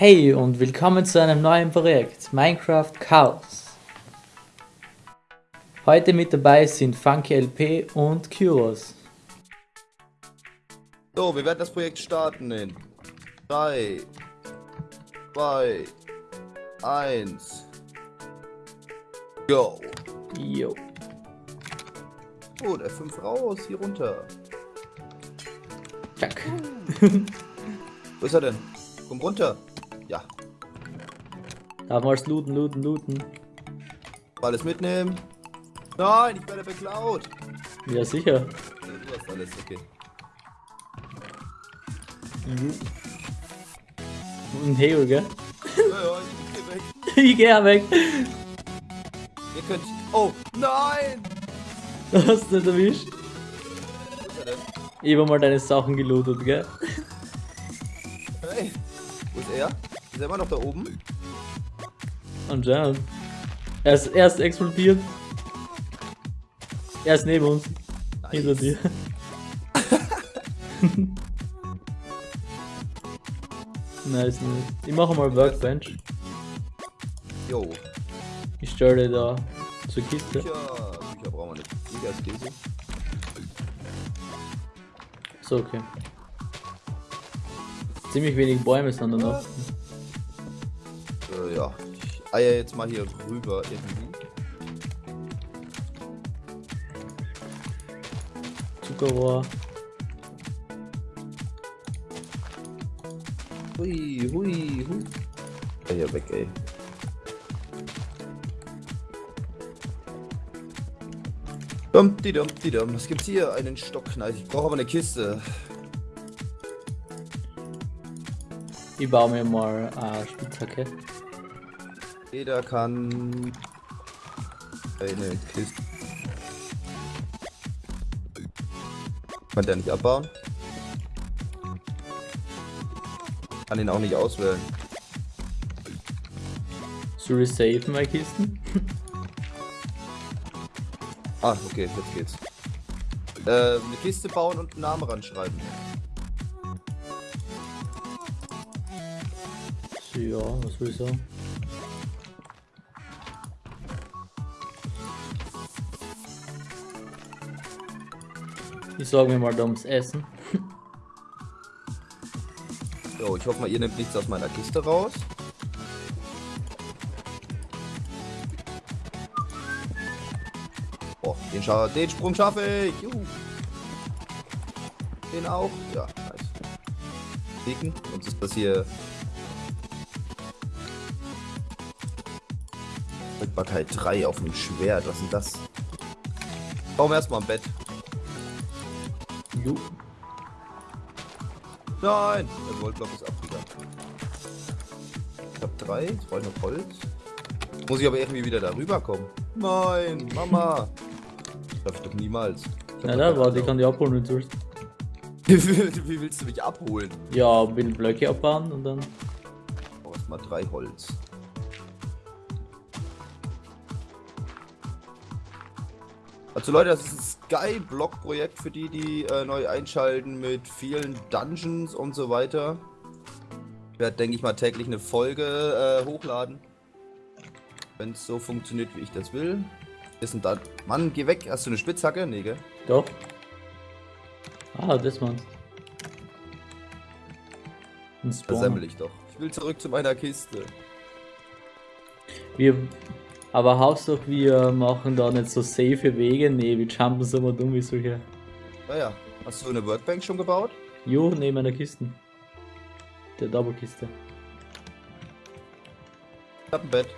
Hey und willkommen zu einem neuen Projekt Minecraft Chaos. Heute mit dabei sind Funky LP und Kyros. So, wir werden das Projekt starten in 3, 2, 1, go. Jo. Oh, der 5 raus, hier runter. Zack. Wo ist er denn? Komm runter. Ja, Darf es looten, looten, looten. alles mitnehmen. Nein, ich werde beklaut. Ja sicher. Du hast alles, okay. Jo. Und Heo, gell? Ja, ja, ich geh weg. Ich geh ja weg. Ihr könnt... Oh, nein! Hast du nicht erwischt? Wo ist er denn? Ich hab mal deine Sachen gelootet, gell? Hey, wo ist er? Ist er immer noch da oben? Anscheinend. Er ist erst explodiert. Er ist neben uns. Hinter dir. nice, nice. Ich mache mal Workbench. Jo. Ich stelle da zur Kiste. Bücher. Bücher brauchen wir nicht. Bücher ist Käse. So, okay. Ziemlich wenig Bäume sind da noch. Äh, ja. Ich eier jetzt mal hier rüber irgendwie. Zuckerrohr. Hui, hui, hui. Ja, hier weg, ey. Dumpty dumpty dum. Was gibt's hier? Einen Stock. Nice. Ich brauche aber eine Kiste. Ich baue mir mal eine Spitzhacke. Jeder kann eine Kiste. Kann der nicht abbauen? Kann ihn auch nicht auswählen. Ich safen meine Kisten? Ah, okay, jetzt geht's. Äh, eine Kiste bauen und einen Namen ranschreiben. Ja, was will ich sagen? Ich sorge mir mal da ums Essen. So, ich hoffe mal, ihr nehmt nichts aus meiner Kiste raus. Oh, den, scha den Sprung schaffe ich. Juhu. Den auch. Ja, nice. Klicken. Sonst ist das hier. Rückbarkeit 3 auf dem Schwert. Was ist denn das? Wir erstmal ein Bett. Jo. Nein! Der Goldblock ist abgegangen. Ich hab drei, jetzt brauche ich noch Holz. Muss ich aber irgendwie wieder darüber kommen. Nein, Mama! Das ich doch niemals. Ich doch da, warte, ich kann die abholen, wenn du willst. Wie willst du mich abholen? Ja, will Blöcke abbauen und dann. Ich brauch erstmal drei Holz. Also Leute, das ist ein Skyblock-Projekt für die, die äh, neu einschalten mit vielen Dungeons und so weiter. Ich werde, denke ich mal, täglich eine Folge äh, hochladen. Wenn es so funktioniert, wie ich das will. Ist ein Dun Mann, geh weg. Hast du eine Spitzhacke? Nee, gell? Doch. Ah, das meinst Ein Versemmel ich doch. Ich will zurück zu meiner Kiste. Wir. Aber Hauptsache wir machen da nicht so safe Wege. Nee, wir jumpen so mal dumm wie solche. Naja, hast du eine Workbank schon gebaut? Jo, neben einer Kiste. Der Double-Kiste. Ich hab ein Bett.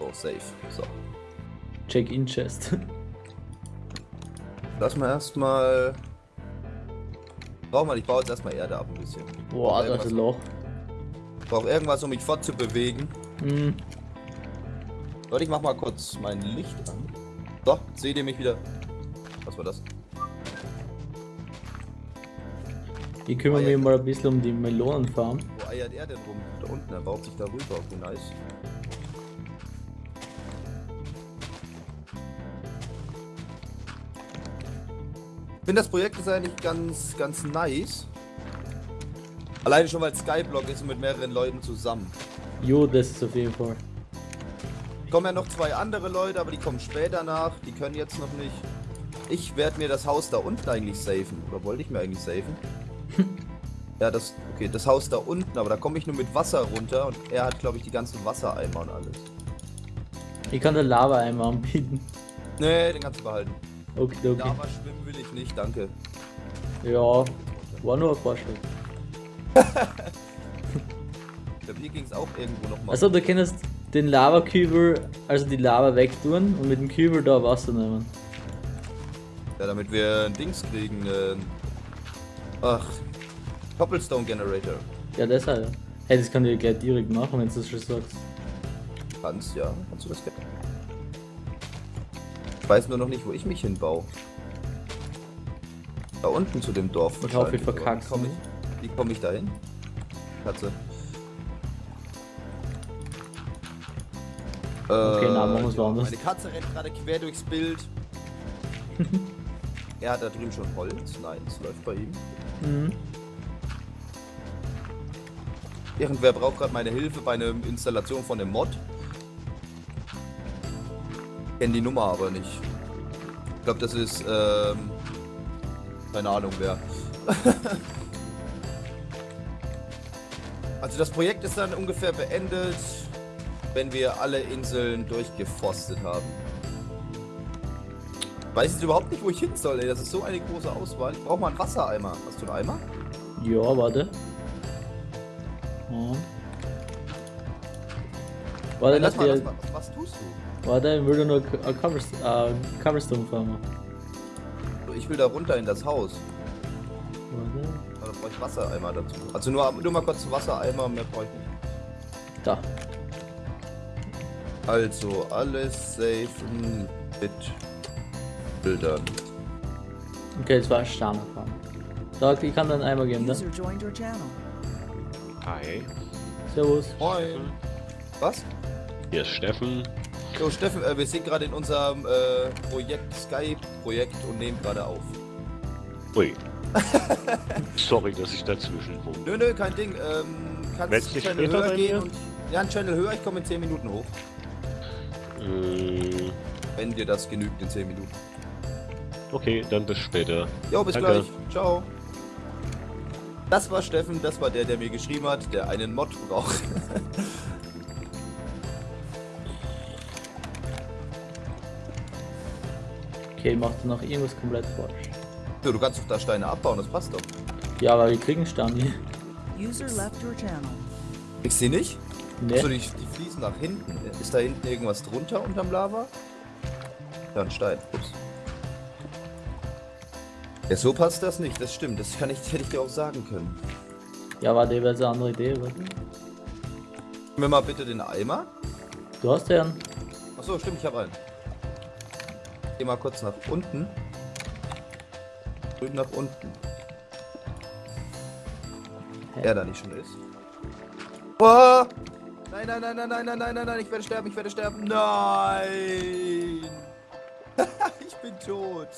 Oh, safe. So. Check-in-Chest. Lass mal erstmal. Brauch mal, ich baue jetzt erstmal Erde ab ein bisschen. Boah, das ist ein Loch. Ich brauche irgendwas, um mich fortzubewegen. Hm, Leute, ich mach mal kurz mein Licht an. So, seht ihr mich wieder. Was war das? ich kümmere mich mal ein bisschen um die Melonenfarm. Wo eiert er denn rum? Da unten, er baut sich da rüber. Wie nice. Ich finde das Projekt ist eigentlich ganz, ganz nice. Alleine schon, weil Skyblock ist und mit mehreren Leuten zusammen. Jo, das ist auf jeden Fall. Kommen ja noch zwei andere Leute, aber die kommen später nach. Die können jetzt noch nicht. Ich werde mir das Haus da unten eigentlich safen. Oder wollte ich mir eigentlich safen? ja, das. Okay, das Haus da unten, aber da komme ich nur mit Wasser runter und er hat, glaube ich, die ganzen Wassereimer und alles. Ich kann den Lava-Eimer anbieten. Nee, den kannst du behalten. Okay, okay. Lava schwimmen will ich nicht, danke. Ja, war nur ein Vorschlag. Ich glaube, hier ging es auch irgendwo nochmal. Also du kannst den Lavakübel, also die Lava wegtun und mit dem Kübel da Wasser nehmen. Ja, damit wir ein Dings kriegen. Äh, ach, Cobblestone Generator. Ja, deshalb. ja. Hey, das kann ich gleich direkt machen, wenn du das schon sagst. Kannst, ja. Kannst du das gerne. Ich weiß nur noch nicht, wo ich mich hinbaue. Da unten zu dem Dorf. Ich hoffe, ich verkack's Wie komme ich, wie komm ich da hin? Katze. Okay, na, machen woanders. Meine Katze rennt gerade quer durchs Bild. er hat da drüben schon Holz. Nein, es läuft bei ihm. Mhm. Irgendwer braucht gerade meine Hilfe bei einer Installation von dem Mod. Kenn die Nummer aber nicht. Ich glaube, das ist, ähm, keine Ahnung wer. also das Projekt ist dann ungefähr beendet, wenn wir alle Inseln durchgefostet haben. Weiß jetzt überhaupt nicht, wo ich hin soll, ey. Das ist so eine große Auswahl. Ich brauche mal einen Wassereimer. Hast du einen Eimer? Ja, warte. Ja. Warte, Nein, lass mal, lass mal. Was tust du? warte, ich will nur ein Coverst äh, Coverstone farmen. Ich will da runter in das Haus. Warte. Da brauche ich Wassereimer dazu. Also nur, nur mal kurz Wassereimer, mehr brauche ich nicht. Da. Also alles safen mit Bildern. Okay, war Sterne farmen. Da, ich kann dann einmal geben, ne? Hi, Servus. Moin. Was? hier ist Steffen. So, Steffen, äh, wir sind gerade in unserem äh, Projekt, Sky-Projekt und nehmen gerade auf. Ui. Sorry, dass ich dazwischen funke. Nö, nö, kein Ding. Ähm, kannst dich Channel höher gehen und. Ja, einen Channel höher, ich komme in 10 Minuten hoch. Äh, Wenn dir das genügt in 10 Minuten. okay, dann bis später. Jo, bis Danke. gleich. Ciao. Das war Steffen, das war der, der mir geschrieben hat, der einen Mod braucht. Okay, macht noch irgendwas komplett falsch. so, du kannst doch da Steine abbauen, das passt doch. Ja, aber wir kriegen Stern hier. User left your channel. Kriegst du die nicht? Ne? Achso, die, die fließen nach hinten. Ist da hinten irgendwas drunter unterm Lava? Ja, ein Stein. Ups. Ja, so passt das nicht, das stimmt. Das kann ich, hätte ich dir auch sagen können. Ja, warte, wäre jetzt eine andere Idee. Warte. Gib mir mal bitte den Eimer. Du hast ja einen. Achso, stimmt, ich habe einen. Geh mal kurz nach unten. Drüben nach unten. Hä? Er da nicht schon ist. Oh! Nein, nein, nein, nein, nein, nein, nein, nein, nein, ich werde sterben, ich werde sterben. Nein! ich bin tot.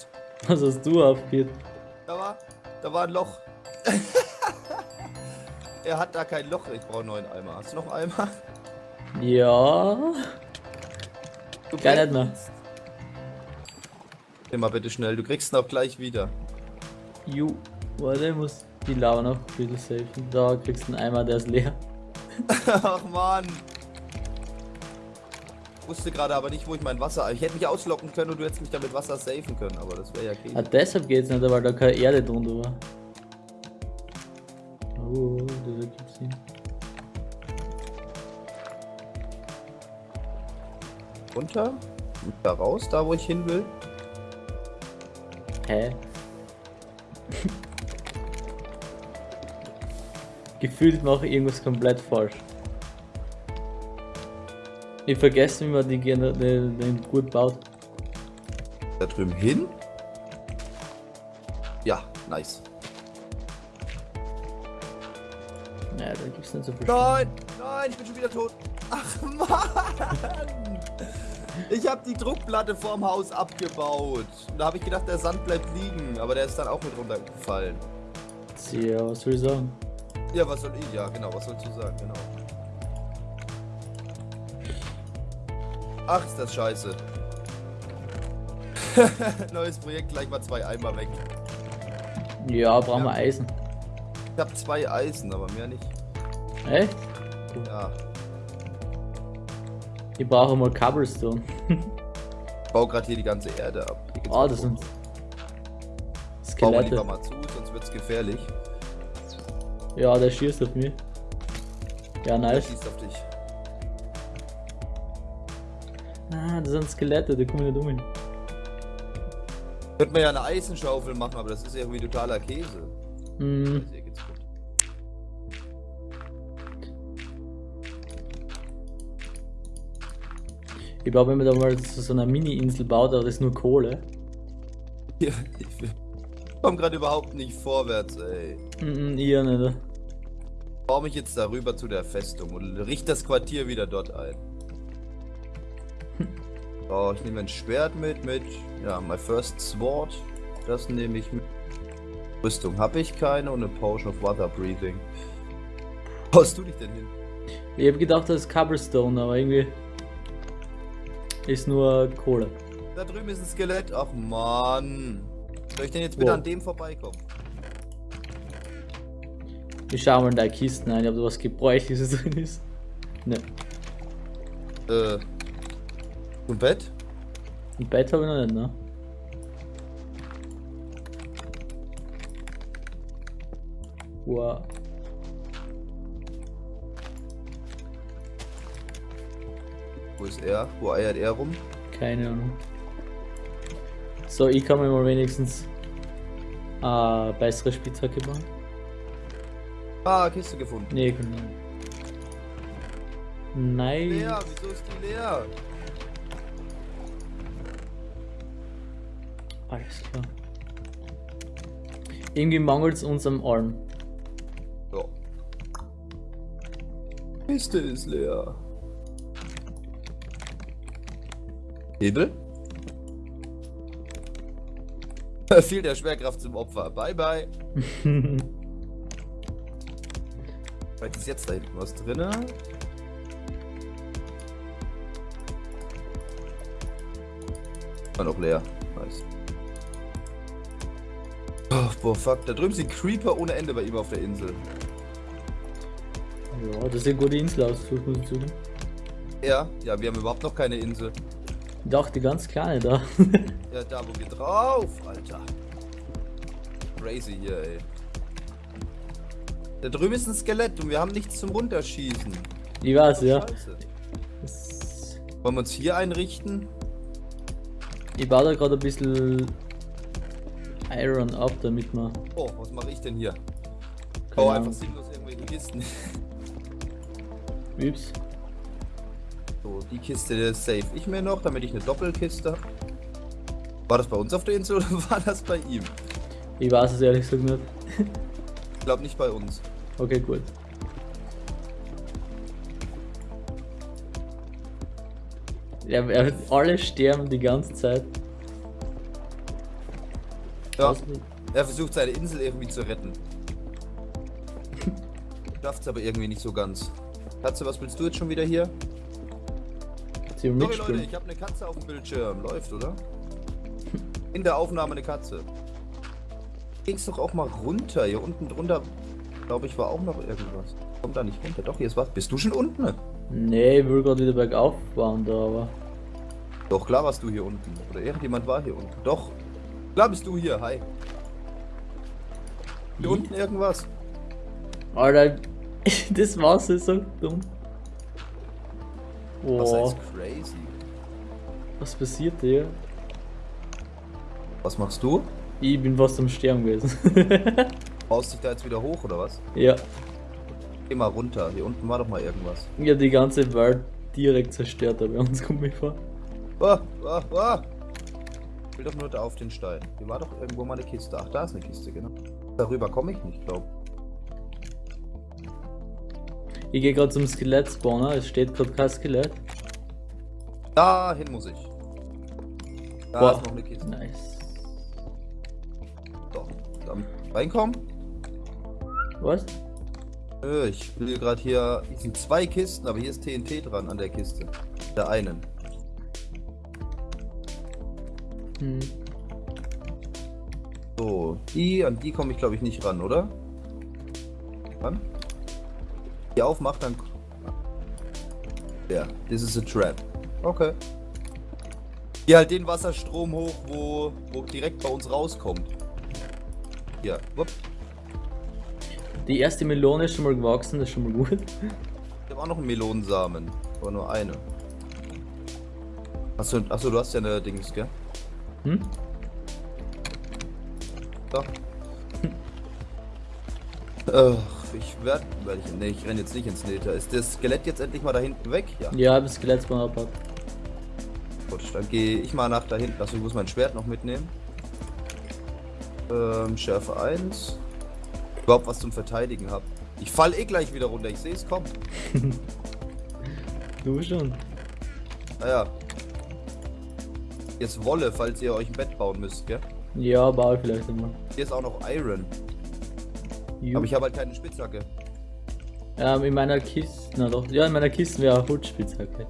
Was hast du aufgeht? Da war, da war ein Loch. er hat da kein Loch. Ich brauche einen neuen Eimer. Hast du noch einen Eimer? Ja. Du nicht mehr. mal bitte schnell. Du kriegst ihn auch gleich wieder. Ju. Warte, ich muss die Lava noch bisschen safen. Da kriegst du einen Eimer, der ist leer. Ach man. Wusste gerade aber nicht, wo ich mein Wasser. Ich hätte mich auslocken können und du hättest mich damit Wasser safen können, aber das wäre ja okay. Ah, deshalb geht's nicht, weil da keine Erde drunter war. Oh, das ergibt Sinn. Runter. Da raus, da wo ich hin will. Hä? Gefühlt mache ich irgendwas komplett falsch. Ich vergesse, wie man die, den, den gut baut. Da drüben hin. Ja, nice. Naja, da gibt's nicht so viel. Nein, nein, ich bin schon wieder tot. Ach Mann! Ich habe die Druckplatte vorm Haus abgebaut. Da habe ich gedacht, der Sand bleibt liegen, aber der ist dann auch mit runtergefallen. Ja, was soll ich sagen? Ja, was soll ich? Ja, genau, was sollst du sagen? Genau. Ach, ist das scheiße. Neues Projekt, gleich mal zwei Eimer weg. Ja, brauchen wir Ja. Eisen. Ich hab zwei Eisen, aber mehr nicht. Echt? Ja, Ich brauche mal Cobblestone. ich baue gerade hier die ganze Erde ab. Ah, mal das sind Bauen wir lieber Skelette. mal zu, sonst wird's gefährlich. Ja, der schießt auf mich. Ja, Der nice. schießt auf dich. Ah, das sind Skelette, da kommen nicht um. hin. Könnte man ja eine Eisenschaufel machen, aber das ist irgendwie totaler Käse. Hm, gut. ich glaube, wenn man da mal so, so eine Mini-Insel baut, aber das ist nur Kohle. Hier, ich komm gerade überhaupt nicht vorwärts, ey. Hm, ihr nicht. Baue mich jetzt darüber zu der Festung und richte das Quartier wieder dort ein. So, ich nehme ein Schwert mit, mit, ja, my first sword. Das nehme ich mit. Rüstung habe ich keine und eine Potion of Water Breathing. Wo hast du dich denn hin? Ich habe gedacht, das ist Cobblestone, aber irgendwie ist nur Kohle. Da drüben ist ein Skelett. Ach man. Soll ich denn jetzt bitte Wo? an dem vorbeikommen? Ich schau mal in deine Kisten ein, ob da was Gebräuchliches drin ist. Ne, Äh. Ein Bett? ein Bett habe ich noch nicht, ne? Wow. Wo ist er? Wo eiert er rum? Keine Ahnung. So, ich kann mir mal wenigstens äh, bessere Spitzhacke bauen. Ah, Kiste gefunden. Nee, kann nicht. Nein. Leer, wieso ist die leer? Alles klar. Irgendwie mangelt es uns am Arm. So. Kiste ist leer. Hebel? Fiel der Schwerkraft zum Opfer. Bye bye. Vielleicht ist jetzt da hinten was drin. War noch leer. Nice. Oh, boah, fuck. Da drüben sind Creeper ohne Ende bei ihm auf der Insel. ja, das sieht eine gute Insel aus, das muss ich zugeben. Ja, ja, wir haben überhaupt noch keine Insel. Ich dachte, ganz kleine da. Ja, da wo wir drauf, Alter. Crazy hier, ey. Da drüben ist ein Skelett und wir haben nichts zum Runterschießen. ich weiß, ja. Wollen wir uns hier einrichten? ich baue da gerade ein bisschen Iron ab, damit man. Oh, was mache ich denn hier? Keine Bau Ahnung. einfach sinnlos irgendwelche Kisten. Übs. So, die Kiste safe ich mir noch, damit ich eine Doppelkiste habe. War das bei uns auf der Insel oder war das bei ihm? Ich weiß es ehrlich gesagt nicht. Ich glaube nicht bei uns. Okay, gut. Ja, er, alle sterben die ganze Zeit. Ja, er versucht seine Insel irgendwie zu retten. Schafft's aber irgendwie nicht so ganz. Katze, was willst du jetzt schon wieder hier? Sorry Leute, ich habe eine Katze auf dem Bildschirm. Läuft, oder? In der Aufnahme eine Katze. Ging's doch auch mal runter. Hier unten drunter, glaube ich, war auch noch irgendwas. Kommt da nicht runter. Doch, hier ist was. Bist du schon unten? Nee, ich will gerade wieder bergauf bauen da, aber. Doch, klar warst du hier unten. Oder irgendjemand war hier unten. Doch. Klar bist du hier. Hi. Hier Ich? unten irgendwas. Alter, das Wasser ist so dumm. Was Boah, ist crazy? was passiert hier? Was machst du? Ich bin fast am Sterben gewesen. Baust dich da jetzt wieder hoch oder was? ja, Geh mal runter. Hier unten war doch mal irgendwas. hab die ganze Welt direkt zerstört, da bei uns kommt mir vor. Ah, ah, ah. Ich will doch nur da auf den Stein. Hier war doch irgendwo mal eine Kiste. Ach, da ist eine Kiste, genau. Darüber komme ich nicht, glaub. Ich gehe gerade zum Skelett-Spawner, es steht gerade kein Skelett. Dahin muss ich. Da Boah. ist noch eine Kiste. Nice. Reinkommen. Was? Äh, Ich will gerade hier. Hier sind zwei Kisten, aber hier ist TNT dran an der Kiste. Der einen. Hm. So, die, an die komme ich glaube ich nicht ran, oder? Ran? Die aufmacht, dann. Ja, this is a trap. Okay. Hier halt den Wasserstrom hoch, wo, wo direkt bei uns rauskommt. Ja, wupp. Die erste Melone ist schon mal gewachsen, das ist schon mal gut. Ich habe auch noch einen Melonensamen, aber nur eine. Achso, achso, du hast ja eine Dings, gell? Hm? So. Ach, ich werde. Werd ich, nee, ich renne jetzt nicht ins Nether. Ist das Skelett jetzt endlich mal da hinten weg? Ja. Ja, das Skelettspawn abbaut. Gut, dann gehe ich mal nach da hinten. Achso, ich muss mein Schwert noch mitnehmen. Ähm, Schärfe 1. Überhaupt was zum Verteidigen hab. Ich fall eh gleich wieder runter, ich sehe es kommen. Du schon. Naja. Jetzt Wolle, falls ihr euch ein Bett bauen müsst, gell? Ja, baue ich vielleicht einmal. Hier ist auch noch Iron. Ju. Aber ich habe halt keine Spitzhacke. Ähm, in meiner Kiste, na doch, ja, in meiner Kiste wäre Holzspitzhacke.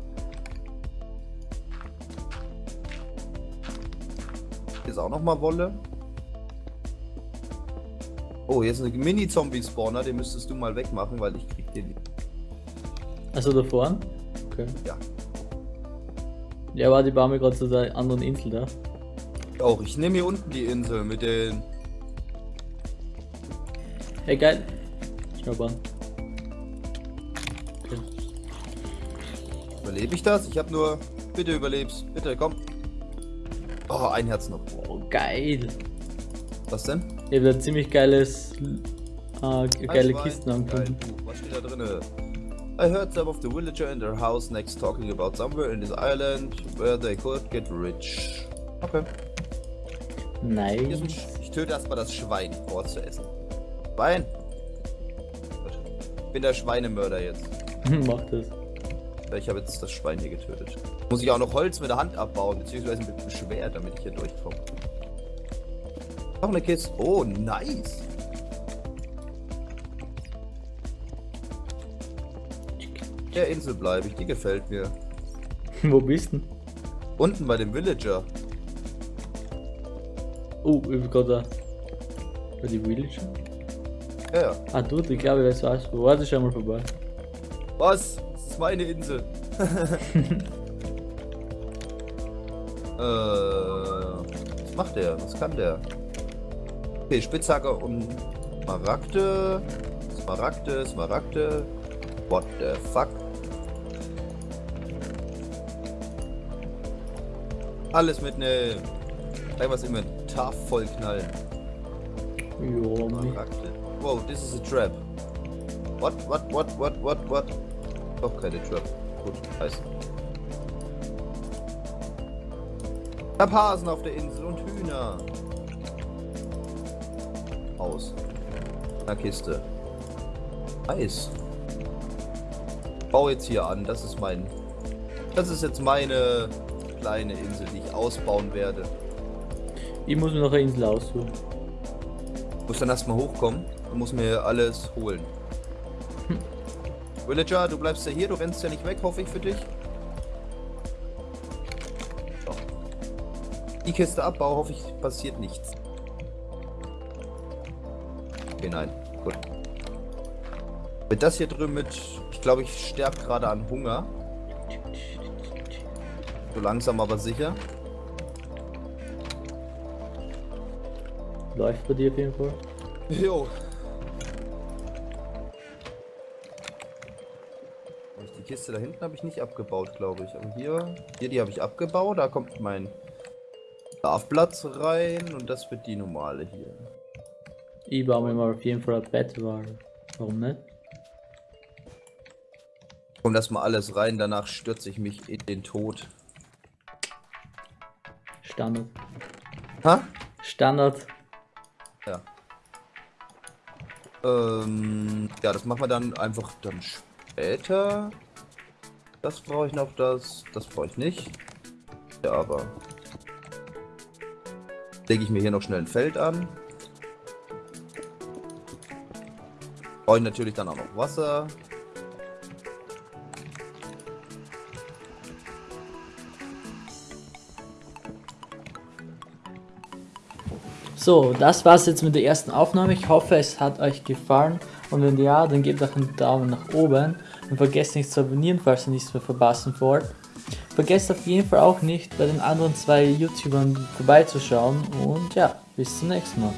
Hier ist auch noch mal Wolle. Oh, hier ist ein Mini-Zombie-Spawner, den müsstest du mal wegmachen, weil ich krieg den nicht. Also da vorne? Okay. Ja. Ja, warte, ich baue mir gerade zu der anderen Insel da. Auch, ich nehme hier unten die Insel mit den... Hey, geil. Schnaubern. Okay. Überlebe ich das? Ich habe nur... Bitte überlebst. Bitte, komm. Oh, ein Herz noch. Oh, geil. Was denn? Ich habe da ziemlich geiles, äh, geile. Kisten angefunden. Was steht da drinne? I heard some of the villager in their house next talking about somewhere in this island where they could get rich. Okay. Hier ist ein Nice. Ich töte erstmal das Schwein, was zu essen. Schwein! Ich bin der Schweinemörder jetzt. Mach das. Ich habe jetzt das Schwein hier getötet. Muss ich auch noch Holz mit der Hand abbauen, beziehungsweise mit dem Schwert, damit ich hier durchkomme. Noch eine Kiste. Oh, nice. Der Insel bleibe ich, die gefällt mir. Wo bist du? Unten bei dem Villager. Oh, ich bin gerade da. Bei die Village? Ja, ja. Ah, du, ich glaube, ich weiß was. Wo war das schon mal vorbei? Was? Das ist meine Insel. äh, was macht der? Was kann der? Okay, Spitzhacke und Smaragde. Smaragde, Smaragde. What the fuck? Alles mitnehmen. Gleich was Inventar voll knallen. Ja, mi- Smaragde. Wow, this is a trap. What, what, what, what, what, what? Doch keine Trap. Gut, heißt. Ich hab Hasen auf der Insel und Hühner. Aus. Na Kiste. Nice. Bau jetzt hier an. Das ist mein. Das ist jetzt meine kleine Insel, die ich ausbauen werde. ich muss mir noch eine Insel aussuchen. Muss dann erstmal hochkommen und muss mir alles holen. Villager, du bleibst ja hier, du rennst ja nicht weg, hoffe ich für dich. Die Kiste abbau, hoffe ich, passiert nichts. Okay, nein. Gut. Mit das hier drüben mit. Ich glaube, ich sterbe gerade an Hunger. So langsam aber sicher. Läuft bei dir auf jeden Fall. Jo. Die Kiste da hinten habe ich nicht abgebaut, glaube ich. Aber hier, hier die habe ich abgebaut. Da kommt mein Schlafplatz rein und das wird die normale hier. Ich baue mir mal auf jeden Fall ein Bett, weil. Warum nicht? Kommt erstmal alles rein, danach stürze ich mich in den Tod. Standard. Ha? Standard. Ja. Ähm, ja, das machen wir dann einfach dann später. Das brauche ich noch, das, das brauche ich nicht. Ja, aber lege ich mir hier noch schnell ein Feld an. Brauche ich natürlich dann auch noch Wasser. So, das war's jetzt mit der ersten Aufnahme. Ich hoffe, es hat euch gefallen. Und wenn ja, dann gebt auch einen Daumen nach oben. Und vergesst nicht zu abonnieren, falls ihr nichts mehr verpassen wollt. Vergesst auf jeden Fall auch nicht, bei den anderen zwei YouTubern vorbeizuschauen. Und ja, bis zum nächsten Mal.